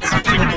Podcast.